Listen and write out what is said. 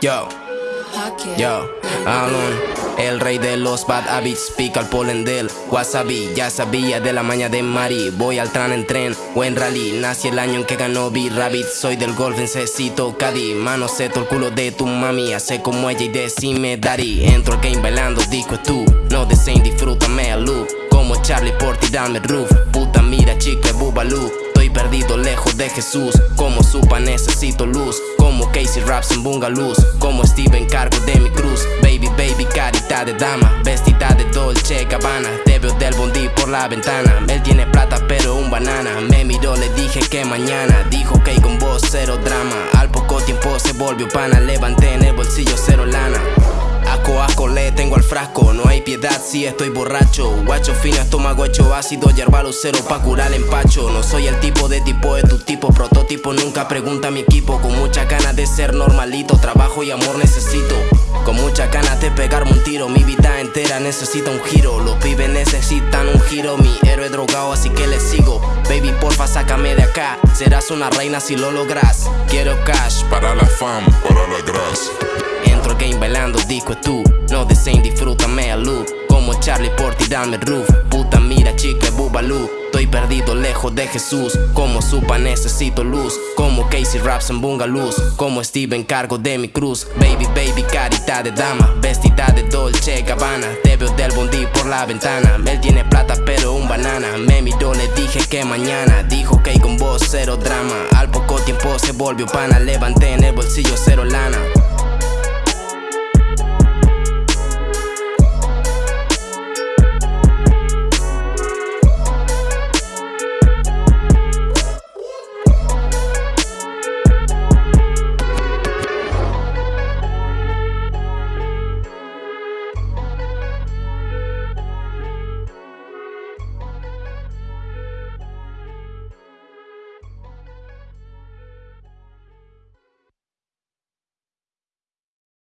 Yo, Alon. El rey de los bad habits, pica el polen del wasabi. Ya sabía de la maña de Mari. Voy al tran en tren o en rally. Nací el año en que ganó B-Rabbit Soy del golf, necesito Caddy. Mano seto el culo de tu mami. Hace como ella y decime daddy Entro al game bailando, disco es tú. No deseen, disfrútame a loop Como Charlie Porty, dame roof. Puta mira chicle, bubalú Estoy perdido lejos de Jesús. Como supa necesito luz Como Casey Raps en Bungaluz Como Steven cargo de mi cruz. Baby, baby, carita de dama Vestida de Dolce Gabbana. Te veo del bondi por la ventana. Él tiene plata pero un banana. Me miró, le dije que mañana. Dijo que con vos cero drama. Al poco tiempo se volvió pana. Levanté en el bolsillo cero lana. Aco, asco, le tengo al frasco si estoy borracho. Guacho fino, estómago hecho ácido Yerba cero pa' curar el empacho. No soy el tipo de tipo, de tu tipo Prototipo, nunca pregunta a mi equipo. Con mucha ganas de ser normalito Trabajo y amor necesito. Con mucha ganas de pegarme un tiro Mi vida entera necesita un giro. Los pibes necesitan un giro Mi héroe drogado así que le sigo. Baby porfa sácame de acá. Serás una reina si lo logras. Quiero cash Para la fam, para la grasa. Entro disco es tú No deseen, disfrútame a loop Como Charlie Porty, dame roof. Puta mira chica, bubalú Estoy perdido lejos de Jesús. Como supa necesito luz. Como Casey Raps en Bungaluz Como Steven cargo de mi cruz. Baby, baby, carita de dama. Vestida de Dolce Gabbana. Te veo del bondi por la ventana. Él tiene plata pero un banana. Me miró, le dije que mañana. Dijo que con vos cero drama. Al poco tiempo se volvió pana. Levanté en el